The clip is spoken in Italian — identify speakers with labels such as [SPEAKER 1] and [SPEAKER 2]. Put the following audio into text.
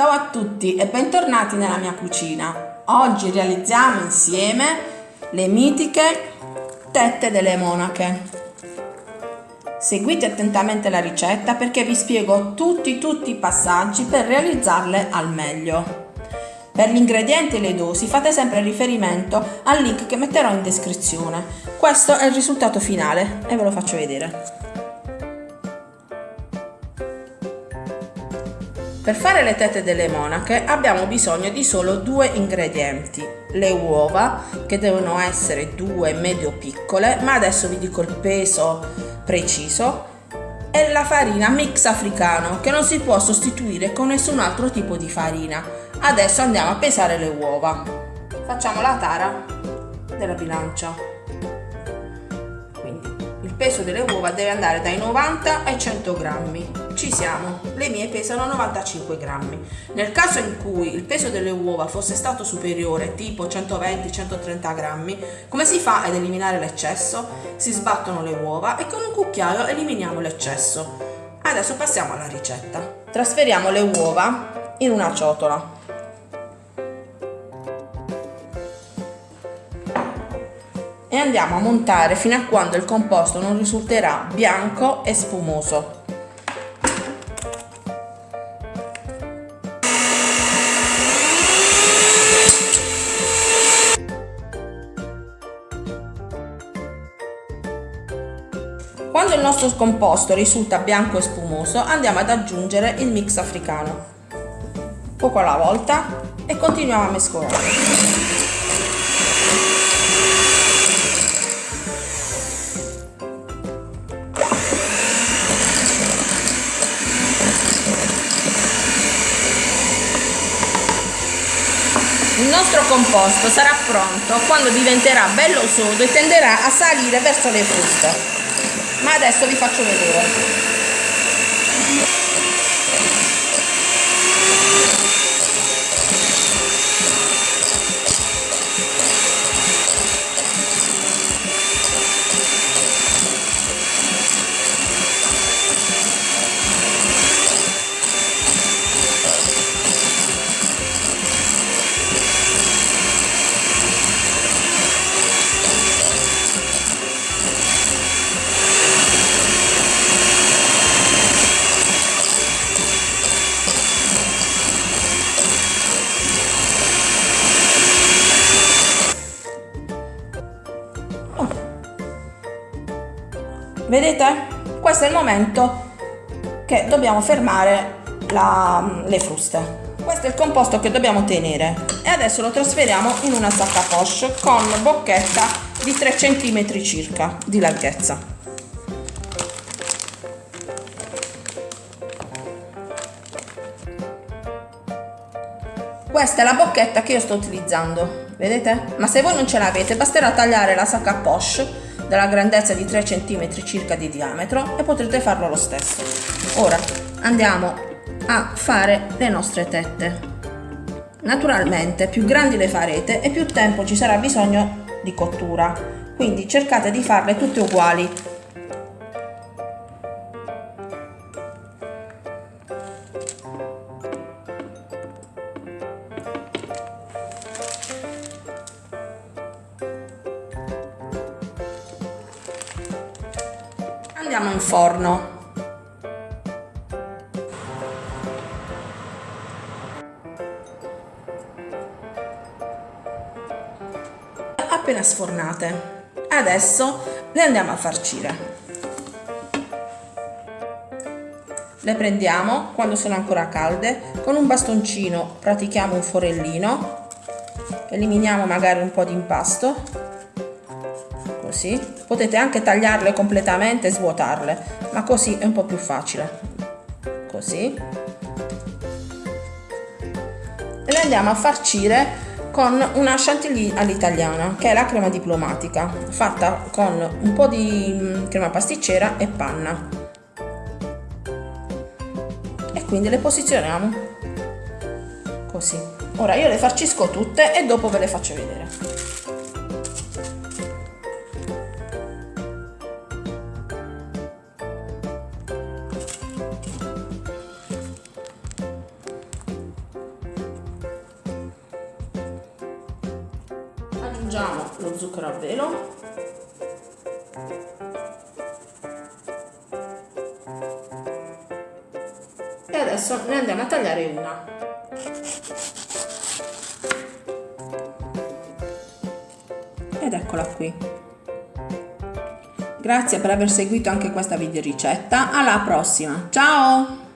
[SPEAKER 1] Ciao a tutti e bentornati nella mia cucina. Oggi realizziamo insieme le mitiche tette delle monache. Seguite attentamente la ricetta perché vi spiego tutti tutti i passaggi per realizzarle al meglio. Per gli ingredienti e le dosi fate sempre riferimento al link che metterò in descrizione. Questo è il risultato finale e ve lo faccio vedere. Per fare le tette delle monache abbiamo bisogno di solo due ingredienti, le uova che devono essere due medio piccole ma adesso vi dico il peso preciso e la farina mix africano che non si può sostituire con nessun altro tipo di farina. Adesso andiamo a pesare le uova. Facciamo la tara della bilancia peso delle uova deve andare dai 90 ai 100 grammi. Siamo, le mie pesano 95 grammi. Nel caso in cui il peso delle uova fosse stato superiore, tipo 120-130 grammi, come si fa ad eliminare l'eccesso? Si sbattono le uova e con un cucchiaio eliminiamo l'eccesso. Adesso passiamo alla ricetta. Trasferiamo le uova in una ciotola. e andiamo a montare fino a quando il composto non risulterà bianco e spumoso. Quando il nostro composto risulta bianco e spumoso andiamo ad aggiungere il mix africano, poco alla volta e continuiamo a mescolare. Il nostro composto sarà pronto quando diventerà bello sodo e tenderà a salire verso le fruste. Ma adesso vi faccio vedere. Vedete? Questo è il momento che dobbiamo fermare la, le fruste. Questo è il composto che dobbiamo tenere e adesso lo trasferiamo in una sacca poche con bocchetta di 3 cm circa di larghezza. Questa è la bocchetta che io sto utilizzando, vedete? Ma se voi non ce l'avete basterà tagliare la sacca poche della grandezza di 3 cm circa di diametro e potrete farlo lo stesso. Ora andiamo a fare le nostre tette. Naturalmente più grandi le farete e più tempo ci sarà bisogno di cottura, quindi cercate di farle tutte uguali andiamo in forno. Appena sfornate. Adesso le andiamo a farcire le prendiamo quando sono ancora calde. Con un bastoncino pratichiamo un forellino. Eliminiamo magari un po' di impasto così. Potete anche tagliarle completamente e svuotarle ma così è un po' più facile. Così. E le andiamo a farcire con una chantilly all'italiana che è la crema diplomatica fatta con un po' di mm, crema pasticcera e panna. E quindi le posizioniamo. Così. Ora io le farcisco tutte e dopo ve le faccio vedere aggiungiamo lo zucchero a velo. E adesso ne andiamo a tagliare una. Ed eccola qui. Grazie per aver seguito anche questa video ricetta. Alla prossima. Ciao